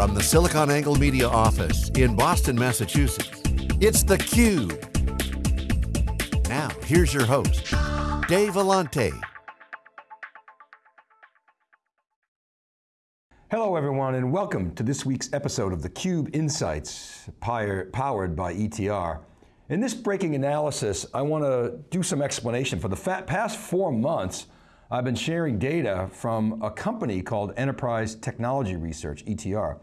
From the SiliconANGLE Media office in Boston, Massachusetts, it's theCUBE. Now, here's your host, Dave Vellante. Hello everyone and welcome to this week's episode of theCUBE Insights, powered by ETR. In this breaking analysis, I want to do some explanation. For the past four months, I've been sharing data from a company called Enterprise Technology Research, ETR.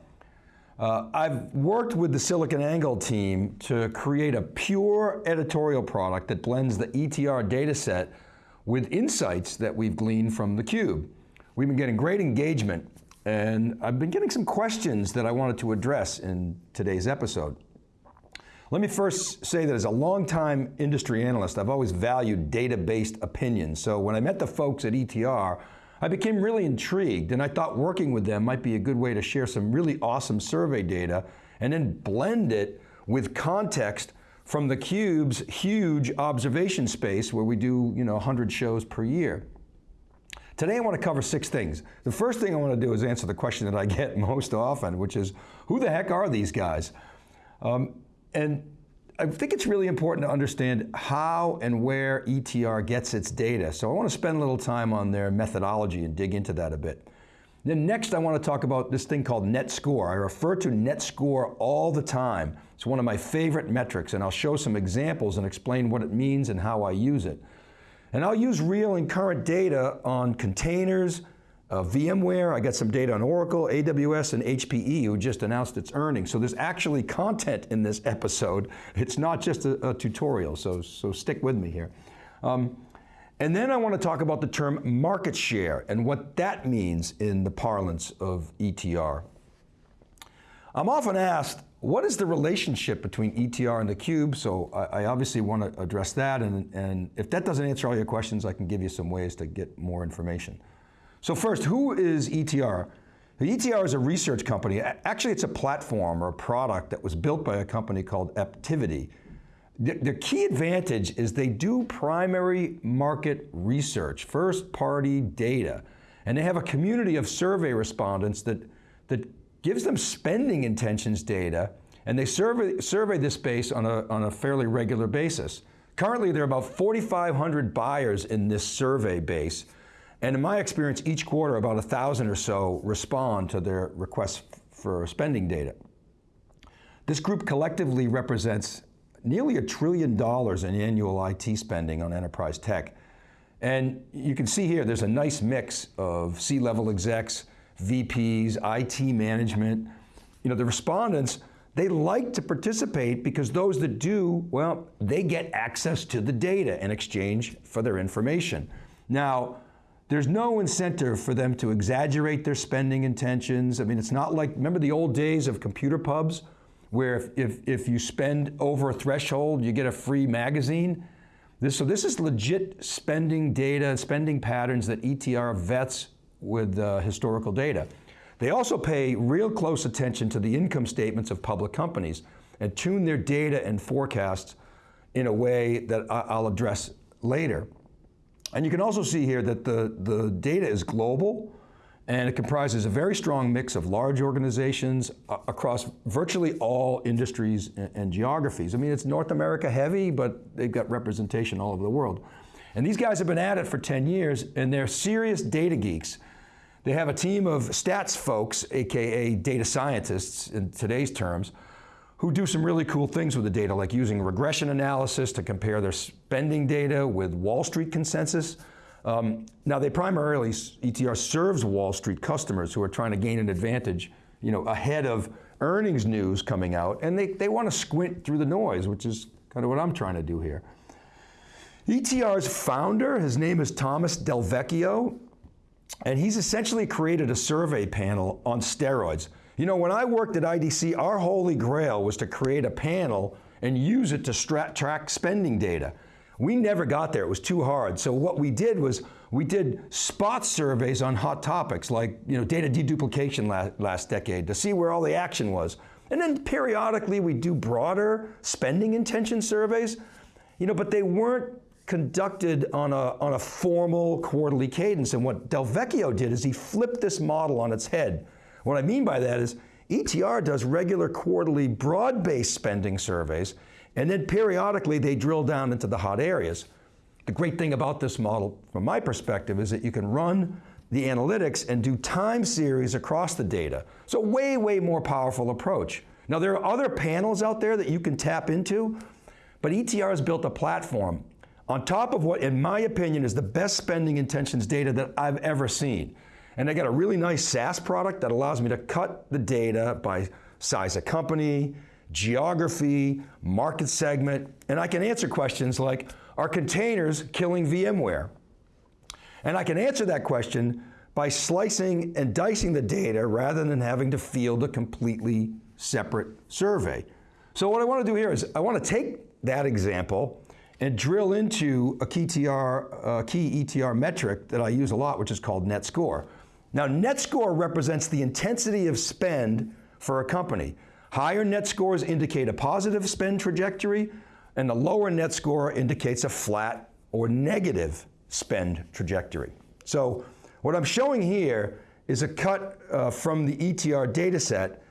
Uh, I've worked with the SiliconANGLE team to create a pure editorial product that blends the ETR data set with insights that we've gleaned from theCUBE. We've been getting great engagement and I've been getting some questions that I wanted to address in today's episode. Let me first say that as a longtime industry analyst, I've always valued data-based opinions. So when I met the folks at ETR, I became really intrigued and I thought working with them might be a good way to share some really awesome survey data and then blend it with context from theCUBE's huge observation space where we do you know, 100 shows per year. Today I want to cover six things. The first thing I want to do is answer the question that I get most often, which is, who the heck are these guys? Um, and I think it's really important to understand how and where ETR gets its data. So I want to spend a little time on their methodology and dig into that a bit. Then next I want to talk about this thing called net score. I refer to net score all the time. It's one of my favorite metrics and I'll show some examples and explain what it means and how I use it. And I'll use real and current data on containers, uh, VMware, I got some data on Oracle, AWS, and HPE who just announced its earnings. So there's actually content in this episode. It's not just a, a tutorial, so, so stick with me here. Um, and then I want to talk about the term market share and what that means in the parlance of ETR. I'm often asked, what is the relationship between ETR and theCUBE? So I, I obviously want to address that, and, and if that doesn't answer all your questions, I can give you some ways to get more information. So first, who is ETR? The ETR is a research company. Actually, it's a platform or a product that was built by a company called Aptivity. The, the key advantage is they do primary market research, first party data, and they have a community of survey respondents that, that gives them spending intentions data, and they survey, survey this space on a, on a fairly regular basis. Currently, there are about 4,500 buyers in this survey base, and in my experience, each quarter about a thousand or so respond to their requests for spending data. This group collectively represents nearly a trillion dollars in annual IT spending on enterprise tech. And you can see here, there's a nice mix of C-level execs, VPs, IT management. You know, the respondents, they like to participate because those that do, well, they get access to the data in exchange for their information. Now, there's no incentive for them to exaggerate their spending intentions. I mean, it's not like, remember the old days of computer pubs, where if, if, if you spend over a threshold, you get a free magazine? This, so this is legit spending data, spending patterns that ETR vets with uh, historical data. They also pay real close attention to the income statements of public companies and tune their data and forecasts in a way that I'll address later. And you can also see here that the, the data is global and it comprises a very strong mix of large organizations uh, across virtually all industries and, and, geographies. I mean, it's North America heavy, but they've got representation all over the world. And these guys have been at it for 10 years and they're serious data geeks. They have a team of stats folks, AKA data scientists in today's terms, who do some really cool things with the data, like using regression analysis to compare their spending data with Wall Street consensus. Um, now they primarily, ETR serves Wall Street customers who are trying to gain an advantage you know, ahead of earnings news coming out, and they, they want to squint through the noise, which is kind of what I'm trying to do here. ETR's founder, his name is Thomas Del Vecchio, and he's essentially created a survey panel on steroids. You know, when I worked at IDC, our holy grail was to create a panel and use it to track spending data. We never got there, it was too hard. So what we did was, we did spot surveys on hot topics like you know, data deduplication last, last decade to see where all the action was. And then periodically we do broader spending intention surveys, you know, but they weren't conducted on a, on a formal quarterly cadence. And what Del Vecchio did is he flipped this model on its head. What I mean by that is ETR does regular quarterly broad-based spending surveys, and then periodically they drill down into the hot areas. The great thing about this model, from my perspective, is that you can run the analytics and do time series across the data. So way, way more powerful approach. Now there are other panels out there that you can tap into, but ETR has built a platform on top of what, in my opinion, is the best spending intentions data that I've ever seen. And I got a really nice SaaS product that allows me to cut the data by size of company, geography, market segment, and I can answer questions like, are containers killing VMware? And I can answer that question by slicing and dicing the data rather than having to field a completely separate survey. So what I want to do here is I want to take that example and drill into a uh, key, TR, key ETR metric that I use a lot, which is called net score. Now, net score represents the intensity of spend for a company. Higher net scores indicate a positive spend trajectory, and the lower net score indicates a flat or negative spend trajectory. So what I'm showing here is a cut uh, from the ETR data set,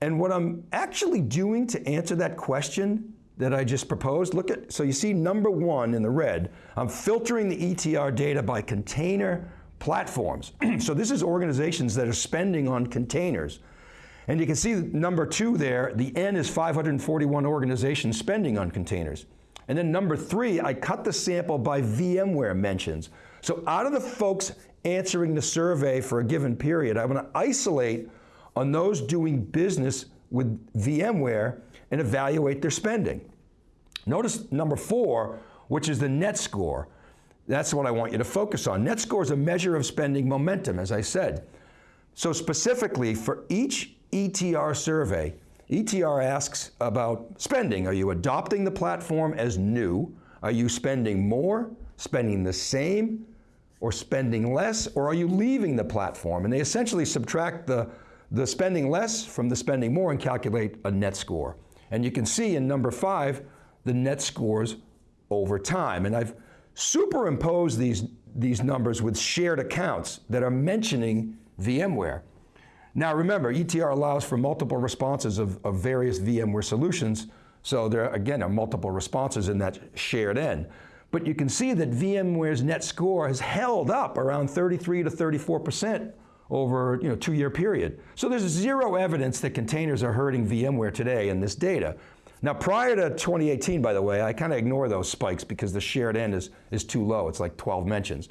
and what I'm actually doing to answer that question that I just proposed, look at, so you see number one in the red, I'm filtering the ETR data by container platforms. so this is organizations that are spending on containers. And you can see number two there, the N is 541 organizations spending on containers. And then number three, I cut the sample by VMware mentions. So out of the folks answering the survey for a given period, I'm going to isolate on those doing business with VMware and evaluate their spending. Notice number four, which is the net score. That's what I want you to focus on. Net score is a measure of spending momentum, as I said. So specifically, for each ETR survey, ETR asks about spending. Are you adopting the platform as new? Are you spending more, spending the same, or spending less, or are you leaving the platform? And they essentially subtract the, the spending less from the spending more and calculate a net score. And you can see in number five, the net scores over time. And I've superimposed these, these numbers with shared accounts that are mentioning VMware. Now remember, ETR allows for multiple responses of, of various VMware solutions, so there, again, are multiple responses in that shared N. But you can see that VMware's net score has held up around 33 to 34% over you know, two-year period. So there's zero evidence that containers are hurting VMware today in this data. Now prior to 2018, by the way, I kind of ignore those spikes because the shared N is, is too low, it's like 12 mentions.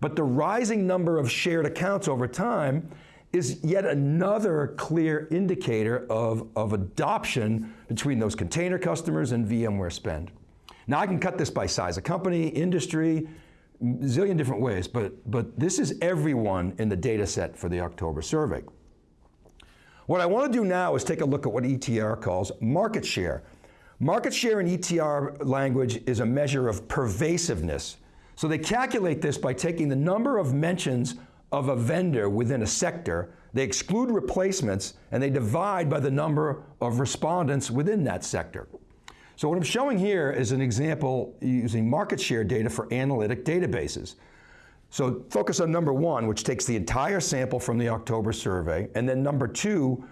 But the rising number of shared accounts over time is yet another clear indicator of, of adoption between those container customers and VMware spend. Now I can cut this by size of company, industry, zillion different ways, but, but this is everyone in the data set for the October survey. What I want to do now is take a look at what ETR calls market share. Market share in ETR language is a measure of pervasiveness. So they calculate this by taking the number of mentions of a vendor within a sector, they exclude replacements, and they divide by the number of respondents within that sector. So what I'm showing here is an example using market share data for analytic databases. So focus on number one, which takes the entire sample from the October survey, and then number two,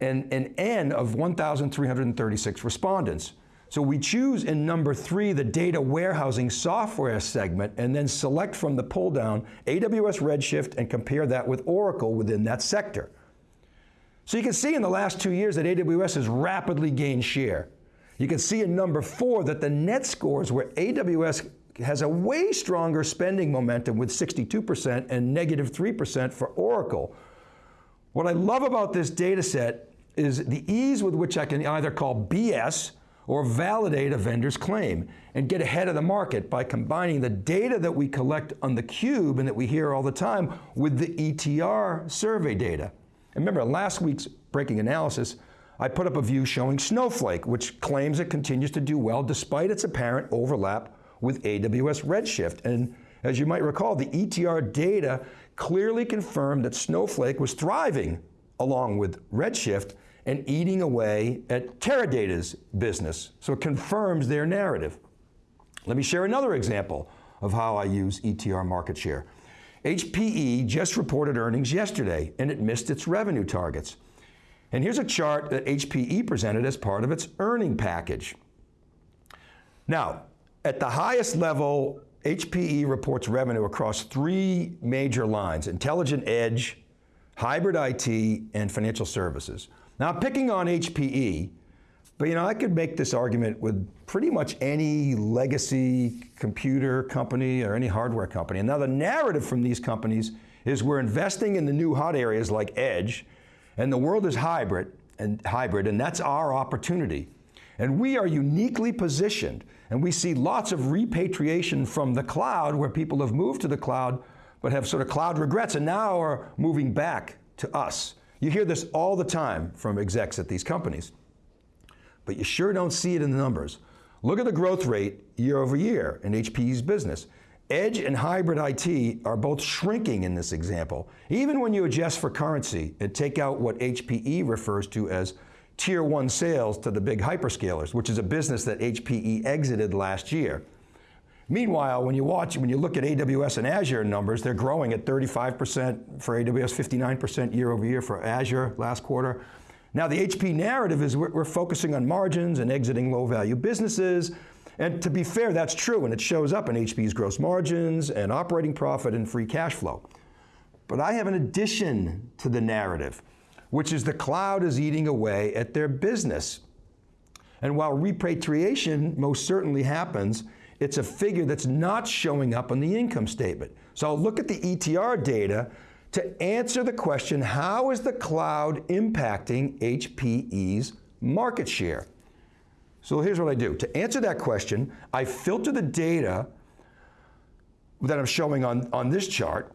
an, an N of 1,336 respondents. So we choose in number three the data warehousing software segment and then select from the pull down AWS Redshift and compare that with Oracle within that sector. So you can see in the last two years that AWS has rapidly gained share. You can see in number four that the net scores where AWS has a way stronger spending momentum with 62% and negative 3% for Oracle. What I love about this data set is the ease with which I can either call BS or validate a vendor's claim and get ahead of the market by combining the data that we collect on the cube and that we hear all the time with the ETR survey data. And remember last week's breaking analysis, I put up a view showing Snowflake, which claims it continues to do well despite its apparent overlap with AWS Redshift. And as you might recall, the ETR data clearly confirmed that Snowflake was thriving along with Redshift and eating away at Teradata's business. So it confirms their narrative. Let me share another example of how I use ETR market share. HPE just reported earnings yesterday and it missed its revenue targets. And here's a chart that HPE presented as part of its earning package. Now, at the highest level, HPE reports revenue across three major lines, intelligent edge, hybrid IT, and financial services. Now, picking on HPE, but you know, I could make this argument with pretty much any legacy computer company or any hardware company. And now the narrative from these companies is we're investing in the new hot areas like edge, and the world is hybrid, and hybrid, and that's our opportunity. And we are uniquely positioned, and we see lots of repatriation from the cloud where people have moved to the cloud but have sort of cloud regrets and now are moving back to us. You hear this all the time from execs at these companies, but you sure don't see it in the numbers. Look at the growth rate year over year in HPE's business. Edge and hybrid IT are both shrinking in this example, even when you adjust for currency and take out what HPE refers to as tier one sales to the big hyperscalers, which is a business that HPE exited last year. Meanwhile, when you watch, when you look at AWS and Azure numbers, they're growing at 35% for AWS, 59% year over year for Azure last quarter. Now the HP narrative is we're, we're focusing on margins and exiting low value businesses. And to be fair, that's true, and it shows up in HP's gross margins and operating profit and free cash flow. But I have an addition to the narrative which is the cloud is eating away at their business. And while repatriation most certainly happens, it's a figure that's not showing up on the income statement. So I'll look at the ETR data to answer the question, how is the cloud impacting HPE's market share? So here's what I do. To answer that question, I filter the data that I'm showing on, on this chart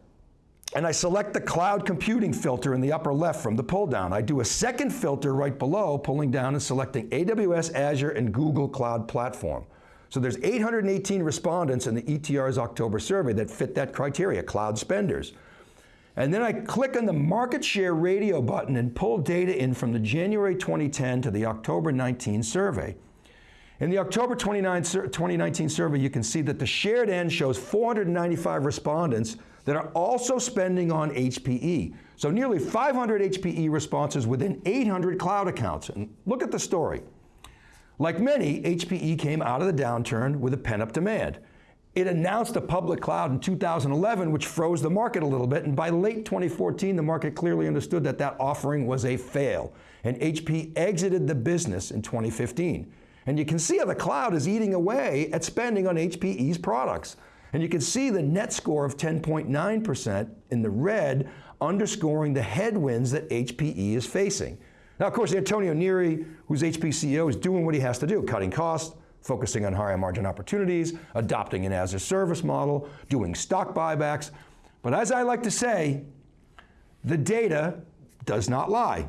and I select the cloud computing filter in the upper left from the pull down. I do a second filter right below, pulling down and selecting AWS, Azure, and Google Cloud Platform. So there's 818 respondents in the ETR's October survey that fit that criteria, cloud spenders. And then I click on the market share radio button and pull data in from the January 2010 to the October 19 survey. In the October 2019 survey, you can see that the shared N shows 495 respondents that are also spending on HPE. So nearly 500 HPE responses within 800 cloud accounts. And look at the story. Like many, HPE came out of the downturn with a pent-up demand. It announced a public cloud in 2011, which froze the market a little bit, and by late 2014, the market clearly understood that that offering was a fail, and HP exited the business in 2015. And you can see how the cloud is eating away at spending on HPE's products. And you can see the net score of 10.9% in the red, underscoring the headwinds that HPE is facing. Now, of course, Antonio Neri, who's HP CEO, is doing what he has to do, cutting costs, focusing on higher margin opportunities, adopting an as a service model, doing stock buybacks. But as I like to say, the data does not lie.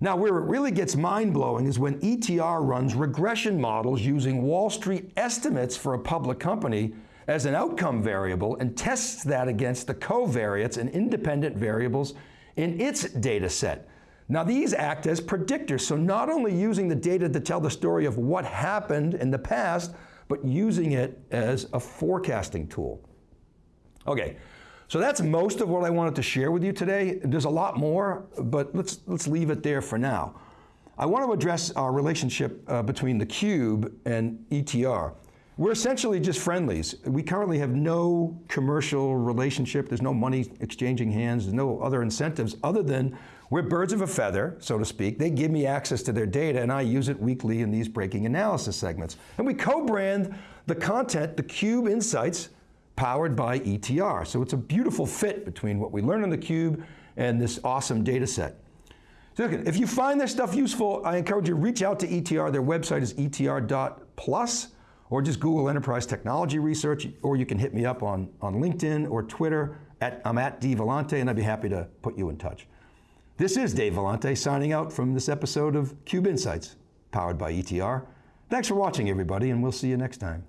Now, where it really gets mind blowing is when ETR runs regression models using Wall Street estimates for a public company as an outcome variable and tests that against the covariates and independent variables in its data set. Now, these act as predictors, so not only using the data to tell the story of what happened in the past, but using it as a forecasting tool. Okay, so that's most of what I wanted to share with you today. There's a lot more, but let's, let's leave it there for now. I want to address our relationship uh, between the Cube and ETR. We're essentially just friendlies. We currently have no commercial relationship. There's no money exchanging hands. There's no other incentives other than we're birds of a feather, so to speak. They give me access to their data and I use it weekly in these breaking analysis segments. And we co-brand the content, the Cube Insights, powered by ETR. So it's a beautiful fit between what we learn on theCUBE and this awesome data set. So if you find this stuff useful, I encourage you to reach out to ETR. Their website is etr.plus, or just Google Enterprise Technology Research, or you can hit me up on, on LinkedIn or Twitter. At, I'm at D Vellante, and I'd be happy to put you in touch. This is Dave Vellante signing out from this episode of CUBE Insights, powered by ETR. Thanks for watching, everybody, and we'll see you next time.